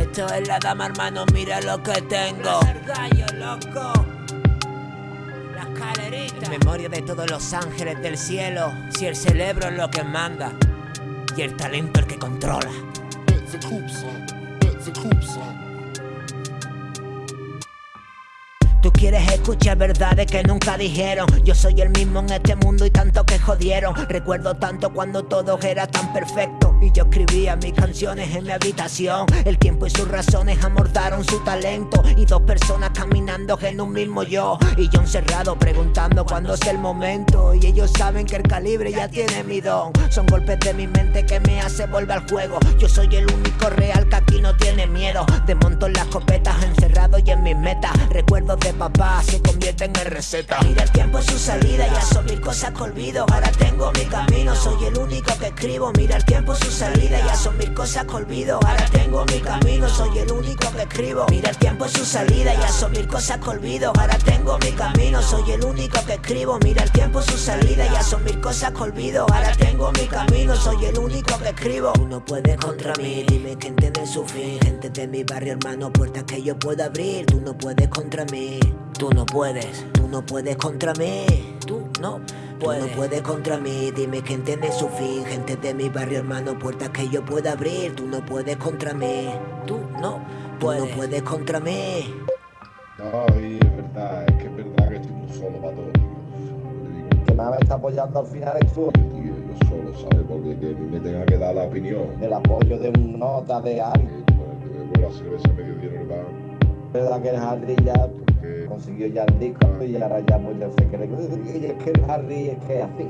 Esto es la dama, hermano, mira lo que tengo. gallo, loco. La escalerita. Memoria de todos los ángeles del cielo. Si el cerebro es lo que manda y el talento el que controla. Quieres escuchar verdades que nunca dijeron. Yo soy el mismo en este mundo y tanto que jodieron. Recuerdo tanto cuando todo era tan perfecto. Y yo escribía mis canciones en mi habitación. El tiempo y sus razones amordaron su talento. Y dos personas caminando en un mismo yo. Y yo encerrado preguntando cuándo es el momento. Y ellos saben que el calibre ya tiene mi don. Son golpes de mi mente que me hace volver al juego. Yo soy el único real que aquí no tiene miedo. Desmonto las copetas encerrado y en mis metas. Recuerdos de papá se convierten en receta. Mira el tiempo en su salida, ya son mil cosas que olvido. Ahora tengo mi camino, soy el único que escribo. Mira el tiempo en su salida, ya son mil cosas que olvido. Ahora tengo mi camino, soy el único que escribo. Mira el tiempo en su salida, ya son mil cosas que olvido. Ahora tengo mi camino, soy el único que escribo. Mira el tiempo en su salida, ya son mil cosas que olvido. Ahora tengo mi camino, soy el único que escribo. Tú no puedes contra mí, dime que entiende su fin Gente de mi barrio, hermano, puertas que yo puedo abrir. Tú no puedes contra mí Tú no puedes, tú no puedes contra mí. Tú no puedes, tú no puedes contra mí. Dime que entiende su fin. Gente de mi barrio, hermano, puertas que yo pueda abrir. Tú no puedes contra mí. Tú no puedes, tú no puedes contra mí. Ay, es verdad, es que es verdad que estoy muy solo para todo. Que me está apoyando al final es tú. Tío, yo solo, ¿sabes? Porque que me tenga que dar la opinión. El apoyo de un nota de alguien. Pues, que la cerveza medio dinero verdad que el Harry ya consiguió ya el disco y ahora ya muy de fe que, y es que el Harry es que así.